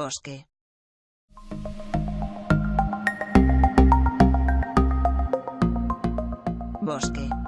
bosque. Bosque.